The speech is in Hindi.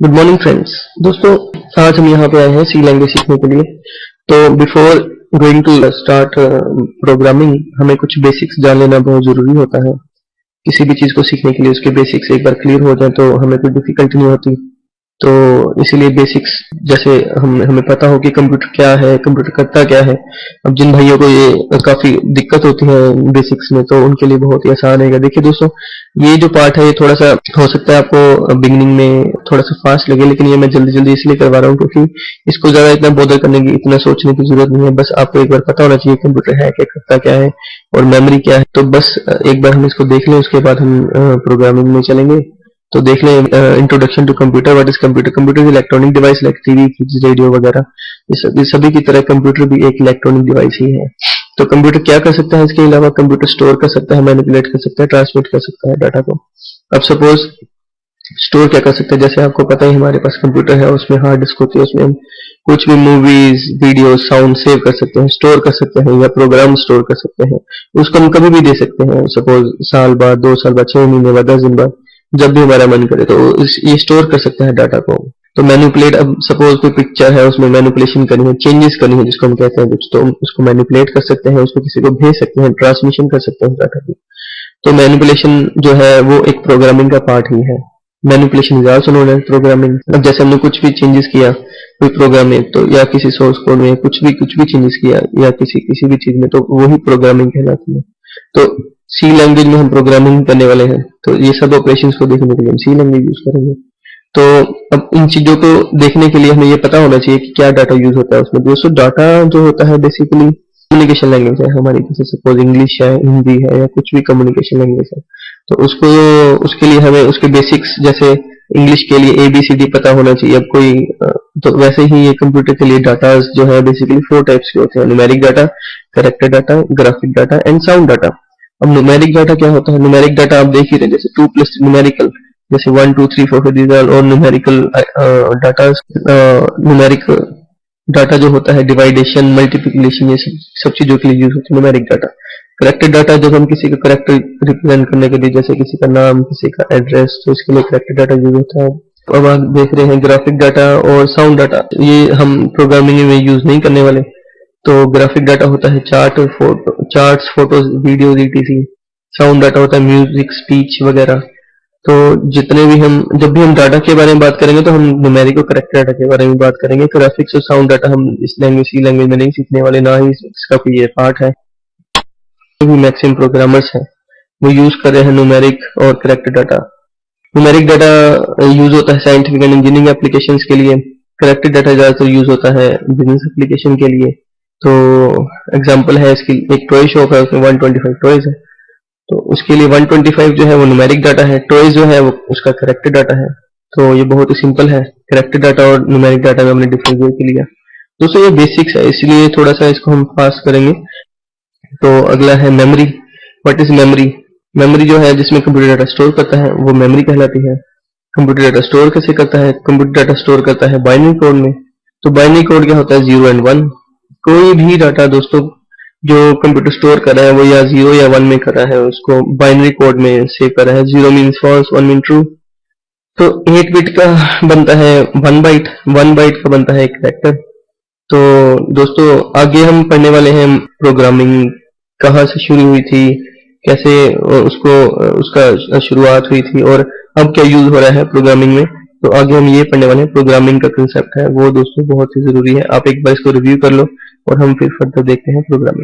गुड मॉर्निंग फ्रेंड्स दोस्तों, आज हम यहाँ पे आए हैं सी लैंग्वेज सीखने के लिए। तो before going to start programming हमें कुछ बेसिक्स जान लेना बहुत ज़रूरी होता है। किसी भी चीज़ को सीखने के लिए उसके बेसिक्स एक बार क्लियर हो जाए तो हमें कोई डिफिकल्टी नहीं होती। तो इसीलिए बेसिक्स जैसे हम, हमें पता हो कि कंप्यूटर क्या है कंप्यूटर करता क्या है। अब जिन भाइयों को ये काफ़ी दिक्कत होती है बेसिक्स में तो उनके लिए बहुत ही आसान है देखिए दोस्तों, ये जो पार्ट है, ये थोड़ा सा, हो सकता है आपको बिगनिंग में थोड़ा सा फास्ट लगे, लेकिन ये मैं जल्दी जल्दी इसलिए करवा रहा हूँ क्योंकि इसको ज़्यादा इतना बोधर करने की, इतना सोचने की ज़रूरत नहीं है। बस आपको एक बार पता होना चाहिए कंप्यूटर है क्या, करता क्या है, और मेमोरी क्या है। तो बस, एक बार हम इसको देख लें, उसके बाद हम प्रोग्रामिंग में चलेंगे। तो देख लें introduction to computer what is computer computer electronic device like TV fridge radio वगैरह। इस सभी की तरह कंप्यूटर भी एक इलेक्ट्रॉनिक डिवाइस ही है। तो कंप्यूटर क्या कर सकता है? इसके अलावा कंप्यूटर स्टोर कर सकता है मैनिपुलेट कर सकता है ट्रांसमिट कर सकता है डाटा को। अब सपोज़ स्टोर क्या कर सकते हैं? जैसे आपको पता ही हमारे पास कंप्यूटर है, उसमें हार्ड डिस्क होती है, उसमें हम कुछ भी मूवीज़ वीडियो साउंड सेव कर सकते हैं स्टोर कर सकते हैं या प्रोग्राम स्टोर कर सकते हैं। उसको हम कभी भी दे सकते हैं सपोज़ साल बाद, दो साल बाद, छह महीने बाद, दस दिन बाद। जब भी हमारा मन करे तो ये स्टोर कर सकते हैं डाटा को। तो मैनिपुलेट अब सपोज़ कोई पिक्चर है, उसमें मैनिपुलेशन करनी है चेंजेस करनी है, जिसको हम कहते हैं कुछ तो उसको मैनिपुलेट कर सकते हैं, उसको किसी को भेज सकते हैं ट्रांसमिशन कर सकते हैं डाटा की। तो मैनिपुलेशन जो है, वो एक प्रोग्रामिंग का पार्ट ही है। Manipulation is also known as programming अब जैसे हमने कुछ भी चेंजेस किया, कोई प्रोग्राम में तो या किसी सोर्स कोड में कुछ भी कुछ भी चेंजेस किया, या किसी किसी भी चीज़ में तो वही प्रोग्रामिंग कहलाती है। तो सी लैंग्वेज में हम प्रोग्रामिंग करने वाले हैं तो ये सब ऑपरेशन को देखने के लिए हम सी लैंग्वेज यूज़ करेंगे। तो अब इन चीज़ों को देखने के लिए हमें ये पता होना चाहिए कि क्या डाटा यूज़ होता है उसमें। दोस्तों डाटा जो होता है बेसिकली कम्युनिकेशन लैंग्वेज है। हमारी जैसे सपोज़ इंग्लिश है हिंदी है, या कुछ भी कम्युनिकेशन लैंग्वेज है। तो उसको, उसके लिए हमें उसके बेसिक्स जैसे इंग्लिश के लिए ए बी सी डी पता होना चाहिए। अब कोई तो वैसे ही ये कंप्यूटर के लिए डाटा जो है बेसिकली फोर टाइप्स के होते हैं। Numeric data character data graphic data and sound data अब न्यूमेरिक डाटा क्या होता है? न्यूमेरिक डाटा आप देख ही रहे जैसे टू प्लस न्यूमेरिकल जैसे one two three four these are और न्यूमेरिकल डाटा न्यूमेरिक डाटा जो होता है डिवाइडेशन मल्टीप्लिकेशन ये सब सब चीज़ों के लिए यूज़ होता है न्यूमेरिक डाटा करेक्टेड डाटा जब हम किसी का करेक्टर रिप्रेजेंट करने के लिए, जैसे किसी का नाम, किसी का एड्रेस तो इसके लिए करेक्टेड डाटा यूज़ होता है। अब आप देख रहे हैं ग्राफिक डाटा और साउंड डाटा ये हम प्रोग्रामिंग में यूज़ नहीं करने वाले। तो ग्राफिक डाटा होता है chart photo charts photos videos ETC sound data होता है म्यूज़िक स्पीच वगैरह। तो जितने भी हम, जब भी हम डाटा के बारे में बात करेंगे तो हम न्यूमेरिक और करेक्ट डाटा के बारे में बात करेंगे। ग्राफिक्स और साउंड डाटा हम इस लैंग्वेज सी लैंग्वेज में नहीं सीखने वाले, ना ही इसका कोई ये पार्ट है। जो भी मैक्सिमम प्रोग्रामर्स हैं, वो यूज़ कर रहे हैं न्यूमेरिक और correct data numeric data use होता है साइंटिफिक एंड इंजीनियरिंग एप्लीकेशन के लिए। करेक्ट डाटा ज़्यादातर यूज़ होता है बिज़नेस एप्लीकेशन के लिए। तो एग्जांपल है इसकी, एक टॉय शॉप है, उसमें 125 टॉयज है। तो उसके लिए 125 जो है वो न्यूमेरिक डाटा है टॉयज जो है वो उसका करेक्टेड डाटा है। तो ये बहुत ही सिंपल है करेक्टेड डाटा और न्यूमेरिक डाटा में हमने डिफरेंस देख लिया दोस्तों, ये बेसिक्स है, इसलिए थोड़ा सा इसको हम पास करेंगे। तो अगला है memory what is memory memory जो है, जिसमें कंप्यूटर डाटा स्टोर करता है, वो मेमोरी कहलाती है। कंप्यूटर डाटा स्टोर कैसे करता है? कंप्यूटर डाटा स्टोर करता है बाइनरी कोड में। तो बाइनरी कोड क्या होता है? ज़ीरो एंड वन कोई भी डाटा दोस्तों, जो कंप्यूटर स्टोर कर रहा है, वो या ज़ीरो या वन में कर रहा है, उसको बाइनरी कोड में सेव कर रहा है। Zero means false one mean true तो एट बिट का बनता है वन बाइट वन बाइट का बनता है एक कैरेक्टर तो दोस्तों, आगे हम पढ़ने वाले हैं प्रोग्रामिंग कहाँ से शुरू हुई थी, कैसे उसको, उसका शुरुआत हुई थी, और अब क्या यूज़ हो रहा है प्रोग्रामिंग में। तो आगे हम ये पढ़ने वाले हैं प्रोग्रामिंग का कंसेप्ट है, वो दोस्तों बहुत ही ज़रूरी है। आप एक बार इसको रिव्यू कर लो और हम फिर फर्दर देखते हैं प्रोग्रामिंग